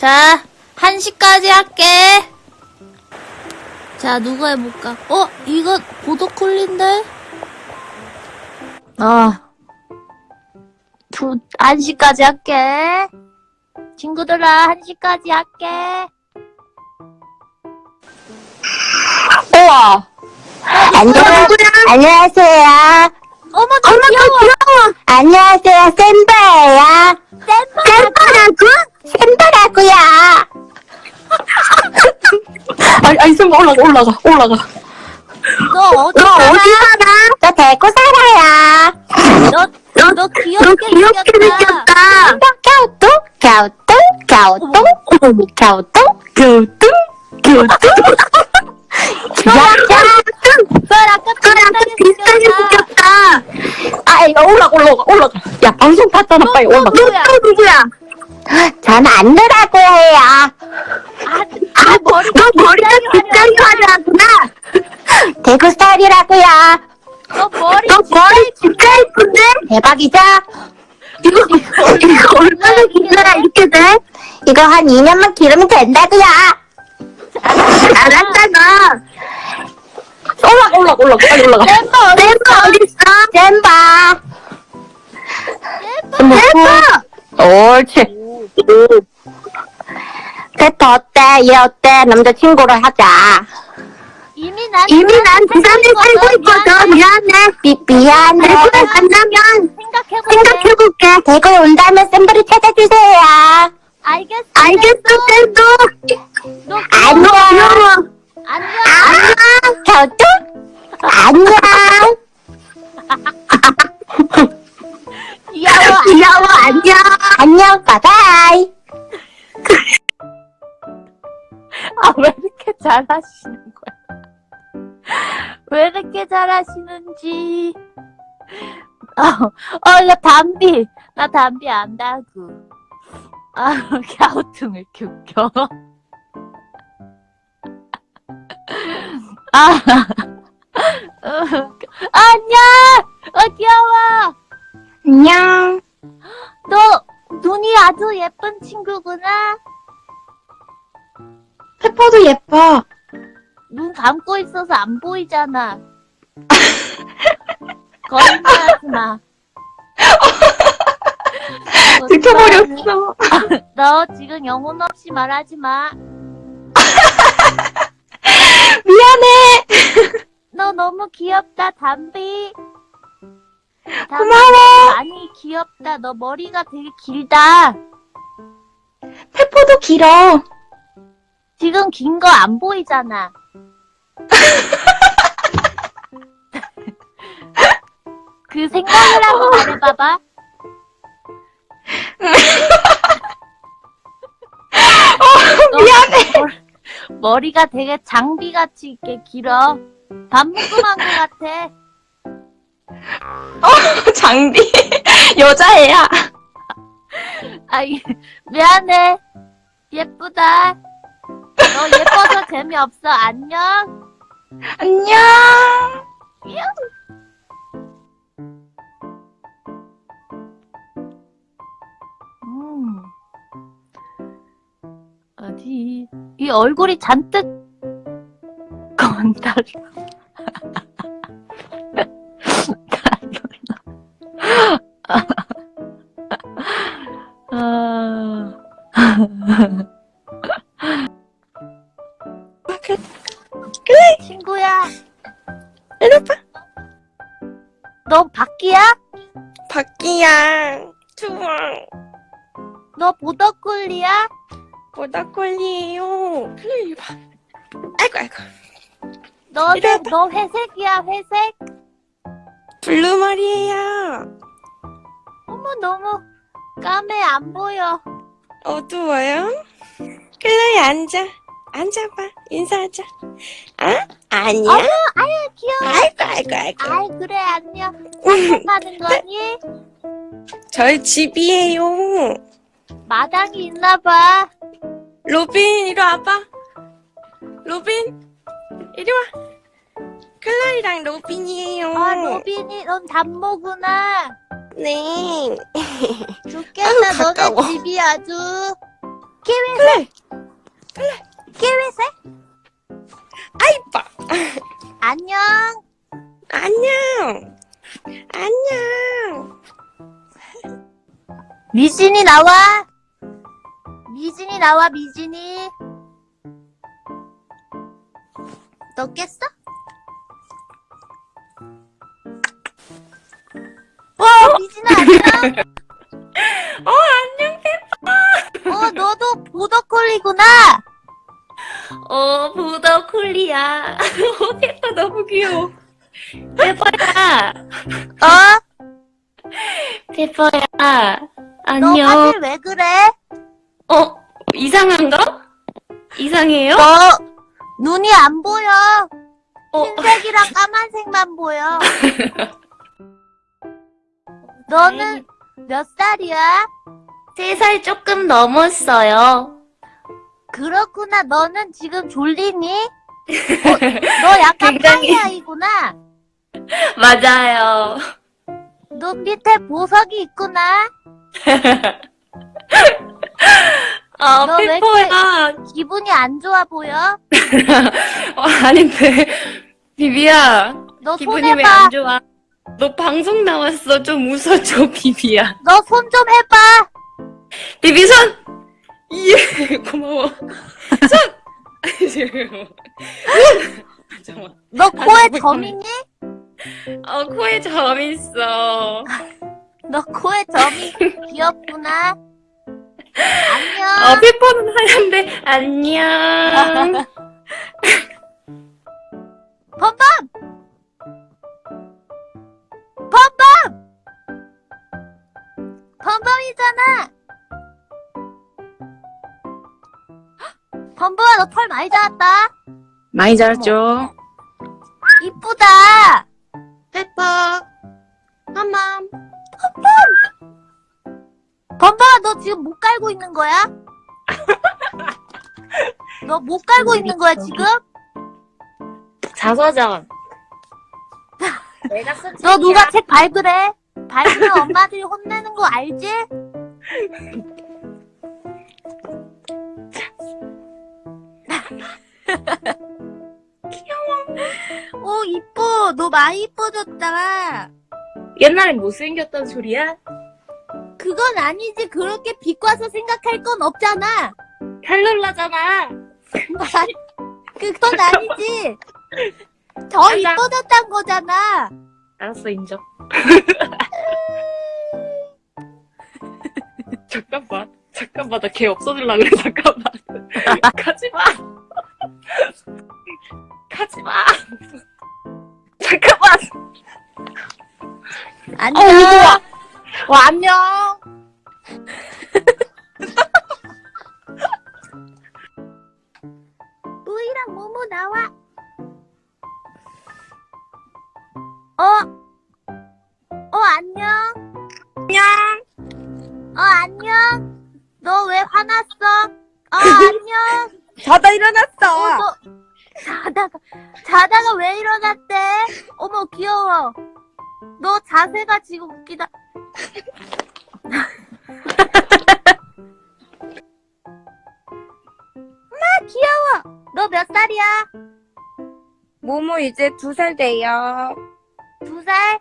자, 1시까지 할게. 자, 누가 해볼까? 어, 이거 보더콜린데? 어. 두, 1시까지 할게. 친구들아, 1시까지 할게. 우와. 안녕, 안녕하세요. 어머, 저 귀여워. 안녕하세요, 샘바예요. 샘바라고? 샘바라고요. 아니, 아니, 쌤 올라가, 올라가, 올라가. 너 어디 살아? 살아? 저 대구 살아요. 너, 너, 너 귀엽게 생겼다. 갸우뚱, 갸우뚱, 갸우뚱. 별 아까 비슷하게 생겼다. 아, 야, 올라가, 올라가, 올라가. 야, 방송 봤잖아, 빨리 올라가. 누구야? 저는 안느라고 해요. 아, 아 머리가 너 머리가 굉장히 화려하구나. 대구 스타일이라고요. 너 머리 너 머리 진짜 예쁜데? 대박이죠? 이거, 이거 얼마나 길러야 이렇게 돼? 이거 한 2년만 기르면 된다고요. 알았잖아. 올라가, 올라가, 올라가, 빨리 올라가. 잼바 어딨어? 잼바. 잼바. 옳지. 페퍼 어때? 얘 어때? 남자친구로 하자. 이미 난 이미 난 부산에 살고 있거든. 미안해. 미, 미안해. 대구에 간다면 생각해볼게. 대구에 온다면 샘들을 찾아주세요. 알겠어. 알겠어, 쌤도. 너 안녕. 안녕. 안녕. 안녕. 귀여워. 귀여워, 안녕. 안녕, 바이바이. 아, 왜 이렇게 잘하시는 거야? 왜 이렇게 잘하시는지. 어, 어, 나 담비. 나 담비 안다고. 아, 갸우뚱을 웃겨. 아, 친구구나? 페퍼도 예뻐. 눈 감고 있어서 안 보이잖아. 거짓말하지 마. 지켜버렸어. 너 지금 영혼 없이 말하지 마. 미안해. 너 너무 귀엽다, 담비. 담비 고마워. 많이 귀엽다. 너 머리가 되게 길다. 페퍼도 길어. 지금 긴 거 안 보이잖아. 그 생각을 하고 말해봐봐. 미안해. 머- 머리가 되게 장비같이 이렇게 길어. 반묶음한 것 같아. 어, 장비. 여자애야. 아이, 미안해. 예쁘다. 너 예뻐서 재미없어. 안녕. 안녕. 음. 어디, 이 얼굴이 잔뜩 건달. 아, 친구야, 이리 봐. 너 바퀴야? 바퀴야. 좋아. 너 보더콜리야? 보다콜리에요. 그래, 이리 봐. 아이고, 아이고. 너, 이리 와봐. 너 회색이야, 회색? 블루머리에요. 어머, 너무 까매, 안 보여. 어두워요? 그래, 앉아. 앉아봐. 인사하자. 아? 아니야? 어머, 아유, 귀여워. 아이고, 아이고, 아이고. 아이, 그래, 안녕. 산책하는 거니? 저희 집이에요. 마당이 있나 봐. 로빈, 이리 와봐. 로빈, 이리 와. 클라이랑 로빈이에요. 아, 로빈이, 넌 담모구나. 네. 좋겠다, 아유. 너네 집이 아주. 키위색. 키위색? 아이빠. 안녕. 안녕. 안녕. 미진이 나와. 미진이 나와, 미진이. 너 깼어? 어, 미진아, 안녕. 어, 안녕, 페퍼. 어, 너도 보더콜리구나. 어, 보더 콜리야. 어, 페퍼 너무 귀여워. 페퍼야. 어? 페퍼야. 너 안녕. 화질 왜 그래? 어, 이상한가? 이상해요? 너 눈이 안 보여. 어, 흰색이랑 까만색만 보여. 너는 몇 살이야? 세 살 조금 넘었어요. 그렇구나. 너는 지금 졸리니? 어, 너 약간 굉장히- 파이아이구나. 맞아요. 눈 밑에 보석이 있구나. 아, 이렇게- 페퍼야. 기분이 안 좋아 보여? 어, 아닌데. 비비야. 너 기분이 손 왜. 안 좋아? 너 방송 나왔어. 좀 웃어줘, 비비야. 너 손 좀 해봐. 비비 손! 예, 고마워. 손! 잠깐만. 너 코에 뭐점 있니? 어, 코에 점 있어. 너 코에 점이 귀엽구나. 안녕. 어, 페퍼는 하얀데, 안녕. 범범! 범범! 범범이잖아! 범범아, 너털 많이 자랐다. 많이 자랐죠? 이쁘다. 페퍼. 한맘. 범범아, 너 지금 못 깔고 있는 거야? 너 못 깔고 있는 거야, 지금? 자서전. 내가 쓴 너 누가 책 밟으래? 밟으면 엄마들이 혼내는 거 알지? 귀여워. 오, 이뻐. 너 많이 이뻐졌다. 옛날엔 못생겼단 소리야? 그건 아니지. 그렇게 비꼬아서 생각할 건 없잖아. 탈룰라잖아. 그건 아니지. 더. 이뻐졌단 거잖아. 알았어, 인정. 잠깐만. 잠깐만, 나 걔 없어질라 그래, 잠깐만. 가지 마. 가지 마. 잠깐만. 안녕. 와, 안녕. 뿌이랑 모모 나와. 어? 어, 안녕. 안녕. 어, 안녕. 너 왜 화났어? 어, 안녕. 자다 어, 일어났어. 너, 자다가, 자다가 왜 일어났대? 어머, 귀여워. 너 자세가 지금 웃기다. 엄마, 귀여워. 너 몇 살이야? 모모 이제 두 살 돼요. 두 살?